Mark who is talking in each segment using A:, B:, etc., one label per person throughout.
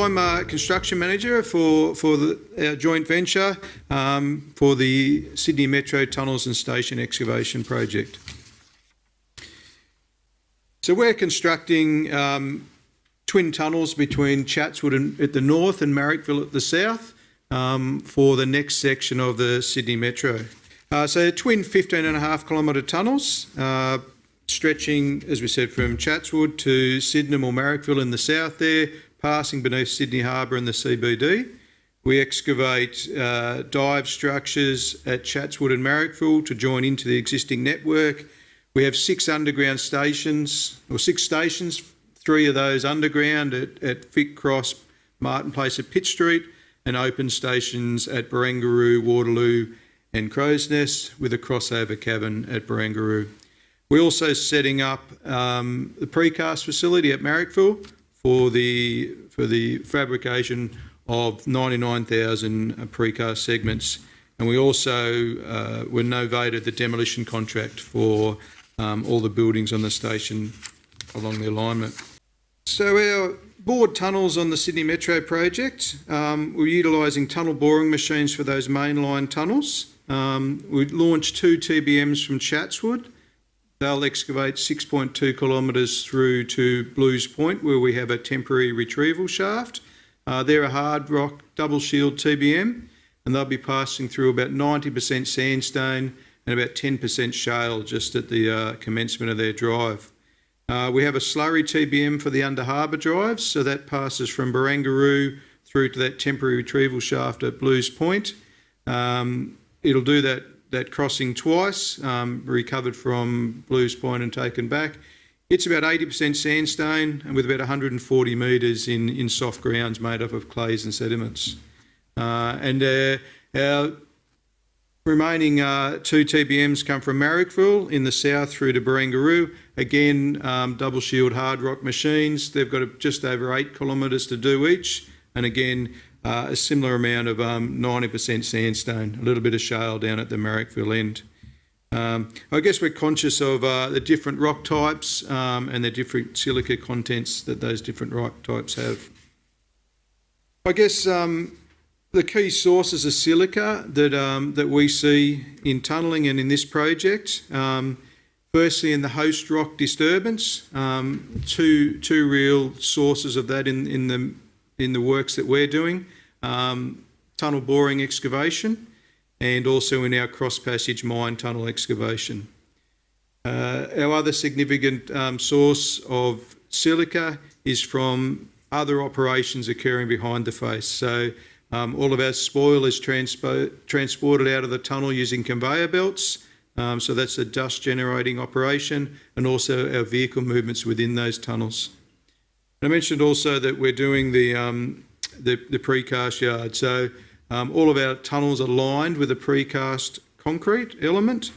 A: I'm a construction manager for, for the, our joint venture um, for the Sydney Metro Tunnels and Station Excavation Project. So we're constructing um, twin tunnels between Chatswood at the north and Marrickville at the south um, for the next section of the Sydney Metro. Uh, so twin 15 and a half kilometre tunnels uh, stretching, as we said, from Chatswood to Sydenham or Marrickville in the south there, passing beneath Sydney Harbour and the CBD. We excavate uh, dive structures at Chatswood and Marrickville to join into the existing network. We have six underground stations, or six stations, three of those underground at, at Cross, Martin Place at Pitt Street, and open stations at Barangaroo, Waterloo, and Crow's Nest with a crossover cabin at Barangaroo. We're also setting up um, the precast facility at Marrickville for the for the fabrication of 99,000 precast segments, and we also uh, were novated the demolition contract for um, all the buildings on the station along the alignment. So our bored tunnels on the Sydney Metro project, um, we're utilising tunnel boring machines for those mainline tunnels. Um, we launched two TBMs from Chatswood They'll excavate 6.2 kilometres through to Blues Point, where we have a temporary retrieval shaft. Uh, they're a hard rock double shield TBM, and they'll be passing through about 90% sandstone and about 10% shale just at the uh, commencement of their drive. Uh, we have a slurry TBM for the under harbour drives, so that passes from Barangaroo through to that temporary retrieval shaft at Blues Point. Um, it'll do that that crossing twice, um, recovered from Blues Point and taken back. It's about 80% sandstone and with about 140 metres in, in soft grounds made up of clays and sediments. Uh, and uh, our remaining uh, two TBMs come from Marrickville in the south through to Barangaroo. Again, um, double shield hard rock machines. They've got just over eight kilometres to do each. And again, uh, a similar amount of 90% um, sandstone, a little bit of shale down at the Marrickville end. Um, I guess we're conscious of uh, the different rock types um, and the different silica contents that those different rock types have. I guess um, the key sources of silica that, um, that we see in tunnelling and in this project, um, firstly in the host rock disturbance, two, two real sources of that in, in, the, in the works that we're doing um, tunnel boring excavation and also in our cross passage mine tunnel excavation. Uh, our other significant um, source of silica is from other operations occurring behind the face. So um, all of our spoil is transpo transported out of the tunnel using conveyor belts. Um, so that's a dust generating operation and also our vehicle movements within those tunnels. I mentioned also that we're doing the um, the, the precast yard. So um, all of our tunnels are lined with a precast concrete element.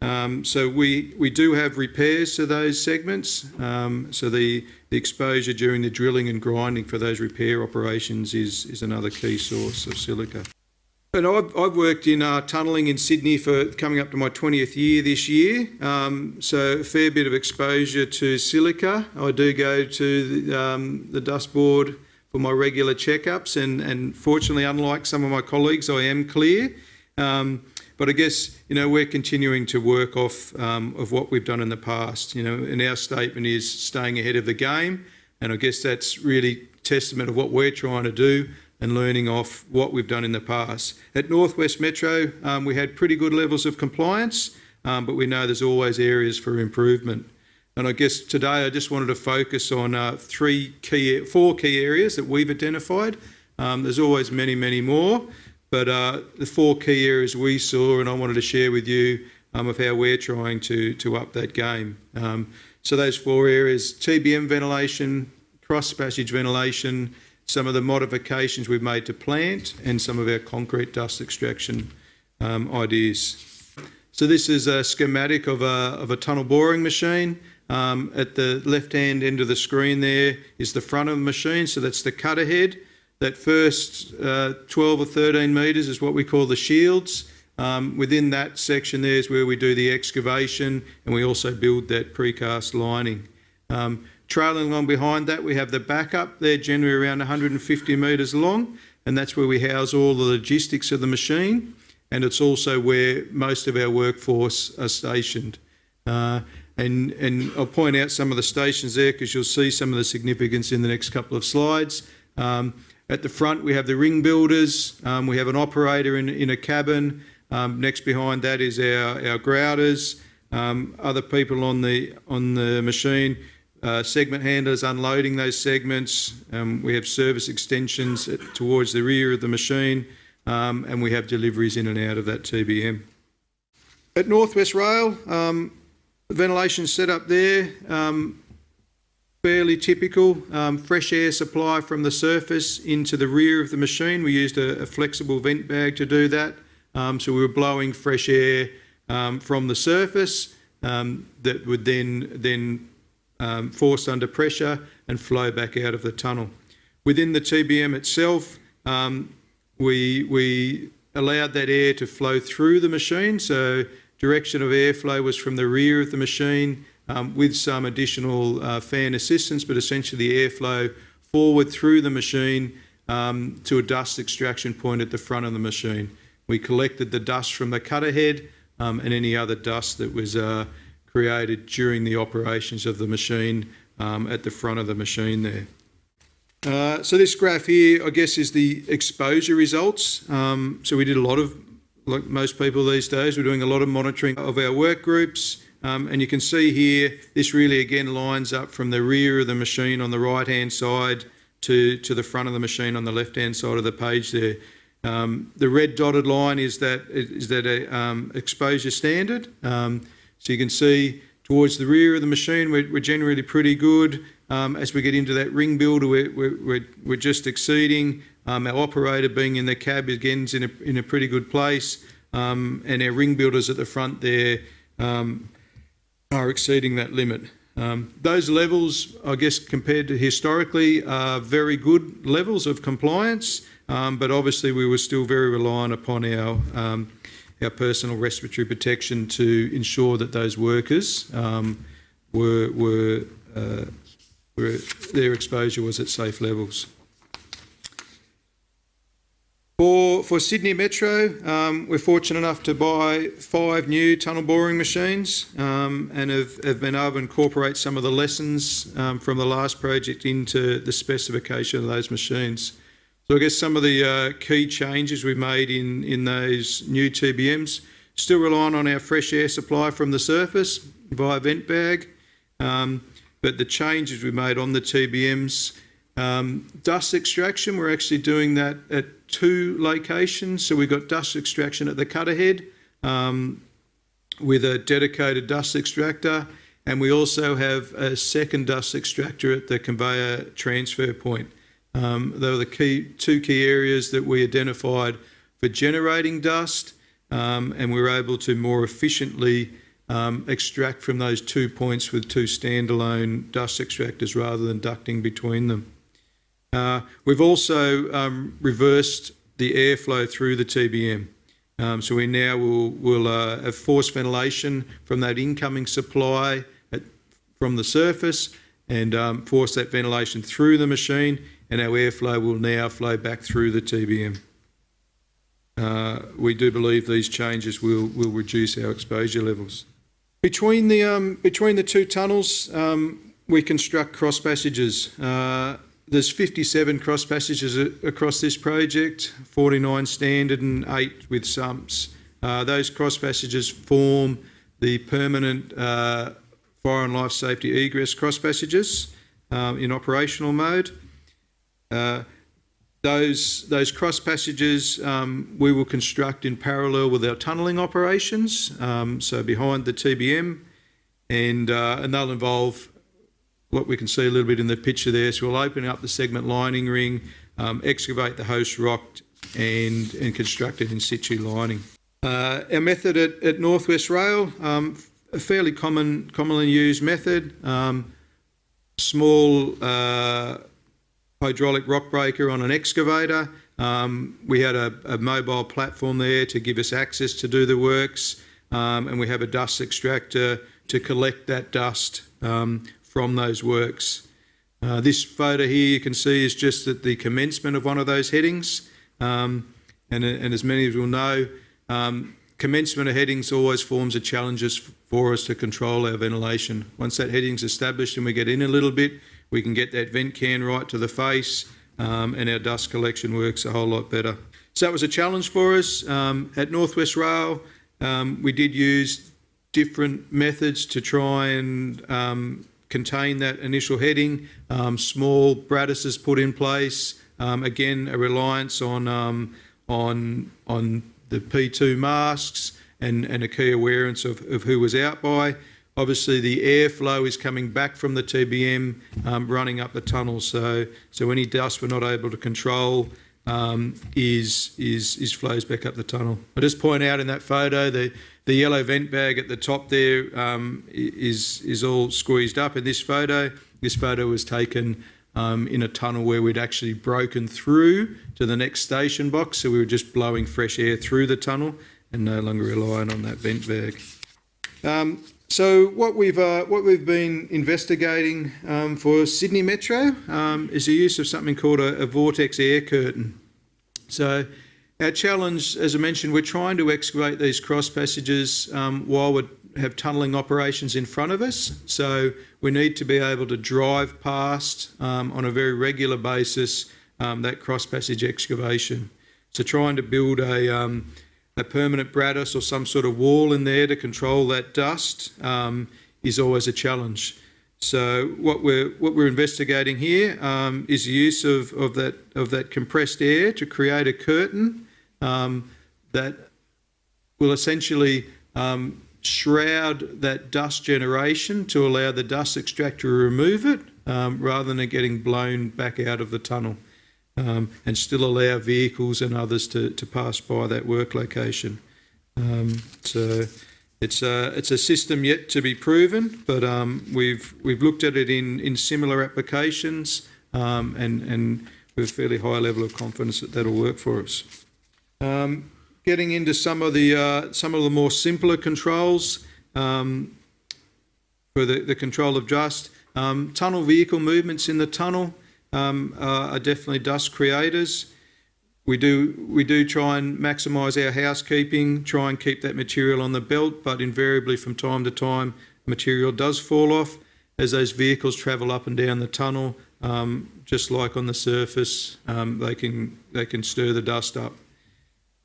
A: Um, so we, we do have repairs to those segments. Um, so the, the exposure during the drilling and grinding for those repair operations is, is another key source of silica. And I've, I've worked in uh, tunnelling in Sydney for coming up to my 20th year this year, um, so a fair bit of exposure to silica. I do go to the, um, the dust board for my regular checkups, and, and fortunately, unlike some of my colleagues, I am clear. Um, but I guess you know we're continuing to work off um, of what we've done in the past. You know, and our statement is staying ahead of the game, and I guess that's really testament of what we're trying to do and learning off what we've done in the past. At Northwest Metro, um, we had pretty good levels of compliance, um, but we know there's always areas for improvement. And I guess today I just wanted to focus on uh, three key, four key areas that we've identified. Um, there's always many, many more, but uh, the four key areas we saw, and I wanted to share with you um, of how we're trying to to up that game. Um, so those four areas: TBM ventilation, cross passage ventilation, some of the modifications we've made to plant, and some of our concrete dust extraction um, ideas. So this is a schematic of a, of a tunnel boring machine. Um, at the left-hand end of the screen there is the front of the machine, so that's the cutter head. That first uh, 12 or 13 metres is what we call the shields. Um, within that section there is where we do the excavation and we also build that precast lining. Um, trailing along behind that, we have the backup. They're generally around 150 metres long, and that's where we house all the logistics of the machine. And it's also where most of our workforce are stationed. Uh, and, and I'll point out some of the stations there because you'll see some of the significance in the next couple of slides. Um, at the front, we have the ring builders. Um, we have an operator in, in a cabin. Um, next behind that is our, our grouters, um, other people on the, on the machine, uh, segment handlers unloading those segments. Um, we have service extensions at, towards the rear of the machine, um, and we have deliveries in and out of that TBM. At Northwest Rail, um, ventilation set up there, um, fairly typical. Um, fresh air supply from the surface into the rear of the machine. We used a, a flexible vent bag to do that. Um, so we were blowing fresh air um, from the surface um, that would then then um, force under pressure and flow back out of the tunnel. Within the TBM itself, we we allowed that air to flow through the machine. So direction of airflow was from the rear of the machine um, with some additional uh, fan assistance, but essentially the airflow forward through the machine um, to a dust extraction point at the front of the machine. We collected the dust from the cutter head um, and any other dust that was uh, created during the operations of the machine um, at the front of the machine there. Uh, so this graph here, I guess, is the exposure results. Um, so we did a lot of, like most people these days, we're doing a lot of monitoring of our work groups. Um, and you can see here, this really again lines up from the rear of the machine on the right hand side to, to the front of the machine on the left hand side of the page there. Um, the red dotted line is that is that a um, exposure standard. Um, so you can see towards the rear of the machine, we're, we're generally pretty good. Um, as we get into that ring builder, we're, we're, we're just exceeding. Um, our operator being in the cab again is in a, in a pretty good place. Um, and our ring builders at the front there are exceeding that limit. Um, those levels, I guess, compared to historically, are very good levels of compliance, um, but obviously we were still very reliant upon our um, our personal respiratory protection to ensure that those workers um, were were, uh, were their exposure was at safe levels. For, for Sydney Metro, um, we're fortunate enough to buy five new tunnel boring machines um, and have, have, been able to incorporate some of the lessons um, from the last project into the specification of those machines. So I guess some of the uh, key changes we've made in, in those new TBMs, still relying on our fresh air supply from the surface via vent bag, um, but the changes we made on the TBMs um, dust extraction, we're actually doing that at two locations. So we've got dust extraction at the cutter head um, with a dedicated dust extractor, and we also have a second dust extractor at the conveyor transfer point. Um, they were the key two key areas that we identified for generating dust, um, and we were able to more efficiently um, extract from those two points with two standalone dust extractors rather than ducting between them. Uh, we've also um, reversed the airflow through the TBM. Um, so we now will, uh, have forced ventilation from that incoming supply from the surface and um, force that ventilation through the machine and our airflow will now flow back through the TBM. Uh, we do believe these changes will, reduce our exposure levels. Between the, between the two tunnels, we construct cross passages. There's 57 cross passages across this project, 49 standard and 8 with sumps. Uh, those cross passages form the permanent uh, fire and life safety egress cross passages um, in operational mode. Uh, those, those cross passages um, we will construct in parallel with our tunnelling operations, um, so behind the TBM, and, uh, and they'll involve what we can see a little bit in the picture there. So we'll open up the segment lining ring, um, excavate the host rock and, and construct it in situ lining. Uh, our method at, at Northwest Rail, um, a fairly common, commonly used method, um, small uh, hydraulic rock breaker on an excavator. Um, we had a, a, mobile platform there to give us access to do the works um, and we have a dust extractor to collect that dust um, from those works. Uh, this photo here you can see is just at the commencement of one of those headings. Um, and, and as many of you will know, um, commencement of headings always forms a challenge for us to control our ventilation. Once that heading's established and we get in a little bit, we can get that vent can right to the face um, and our dust collection works a whole lot better. So that was a challenge for us. Um, at Northwest Rail, um, we did use different methods to try and um, contain that initial heading. Um, small brattices put in place. Um, again, a reliance on on on the P2 masks and, and a key awareness of, of who was out by. Obviously, the airflow is coming back from the TBM um, running up the tunnel, so so any dust we're not able to control um, is is is flows back up the tunnel. I just point out in that photo the the yellow vent bag at the top there um, is is all squeezed up in this photo. This photo was taken um, in a tunnel where we'd actually broken through to the next station box, so we were just blowing fresh air through the tunnel and no longer relying on that vent bag. Um, so what we've uh, what we've been investigating um, for Sydney Metro um, is the use of something called a, a, vortex air curtain. So our challenge, as I mentioned, we're trying to excavate these cross passages um, while we have tunnelling operations in front of us. So we need to be able to drive past um, on a very regular basis um, that cross passage excavation. So trying to build a um, a permanent brattice or some sort of wall in there to control that dust um, is always a challenge. So what we're what we're investigating here um, is the use of, of that of that compressed air to create a curtain um, that will essentially um, shroud that dust generation to allow the dust extractor to remove it um, rather than it getting blown back out of the tunnel um, and still allow vehicles and others to, to pass by that work location. Um, so it's a, it's a system yet to be proven, but um, we've, we've looked at it in, in similar applications um, and, and with a fairly high level of confidence that that'll work for us. Um, getting into some of the, uh, some of the more simpler controls um, for the, the control of dust, tunnel vehicle movements in the tunnel, um, are definitely dust creators. We do we do try and maximise our housekeeping, try and keep that material on the belt, but invariably from time to time material does fall off as those vehicles travel up and down the tunnel. Um, just like on the surface, um, they can they can stir the dust up.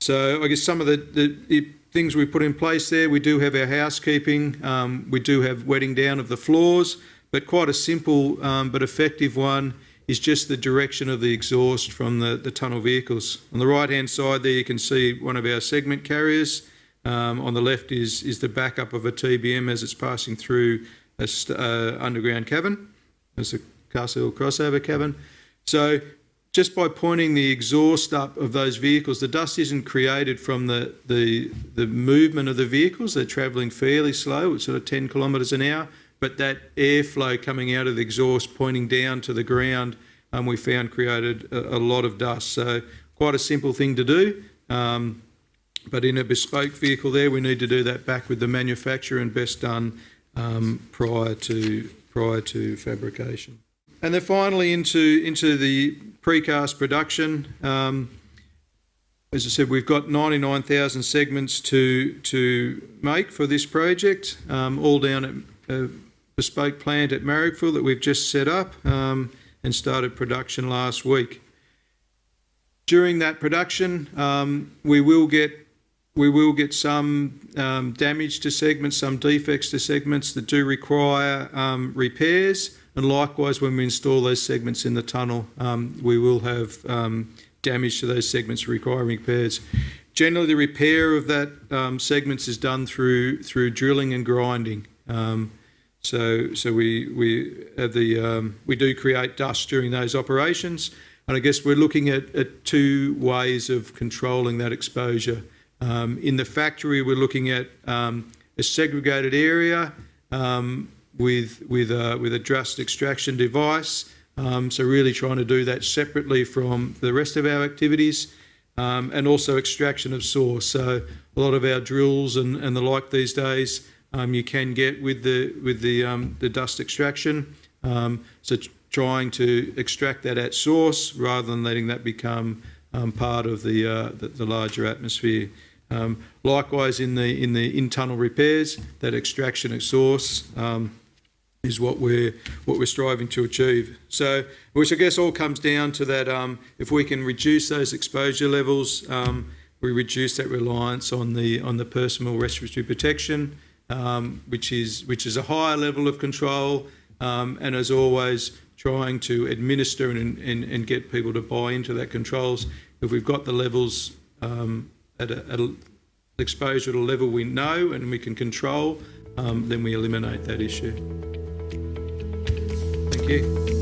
A: So I guess some of the, the, the, things we put in place there, we do have our housekeeping, um, we do have wetting down of the floors, but quite a simple um, but effective one is just the direction of the exhaust from the, the tunnel vehicles. On the right hand side there you can see one of our segment carriers. Um, on the left is, is the backup of a TBM as it's passing through a uh, underground cavern. It's a Castle crossover cavern. So just by pointing the exhaust up of those vehicles, the dust isn't created from the, the, the movement of the vehicles. They're travelling fairly slow, it's sort of 10 kilometres an hour but that airflow coming out of the exhaust pointing down to the ground um, we found created a, a, lot of dust. So quite a simple thing to do. Um, but in a bespoke vehicle there, we need to do that back with the manufacturer and best done um, prior to prior to fabrication. And then finally into into the precast production. Um, as I said, we've got 99,000 segments to to make for this project, um, all down at uh, bespoke plant at Marrickville that we've just set up um, and started production last week. During that production, um, we will get we will get some um, damage to segments, some defects to segments that do require um, repairs, and likewise when we install those segments in the tunnel, um, we will have um, damage to those segments requiring repairs. Generally, the repair of that segments is done through through drilling and grinding. Um, so, so we we have the um, we do create dust during those operations, and I guess we're looking at, at two ways of controlling that exposure. Um, in the factory, we're looking at um, a segregated area um, with with a, with a dust extraction device. Um, so really trying to do that separately from the rest of our activities. Um, and also extraction of source. So a lot of our drills and, and the like these days um, you can get with the with the um, the dust extraction. Um, so trying to extract that at source rather than letting that become um, part of the, uh, the the larger atmosphere. Um, likewise, in the in the in tunnel repairs, that extraction at source is what we're what we're striving to achieve. So, which I guess all comes down to that: um, if we can reduce those exposure levels, um, we reduce that reliance on the on the personal respiratory protection, um, which is which is a higher level of control, um, and as always, trying to administer and, and, and get people to buy into that controls. If we've got the levels um, at, a, at a exposure at a level we know and we can control, um, then we eliminate that issue. Thank you.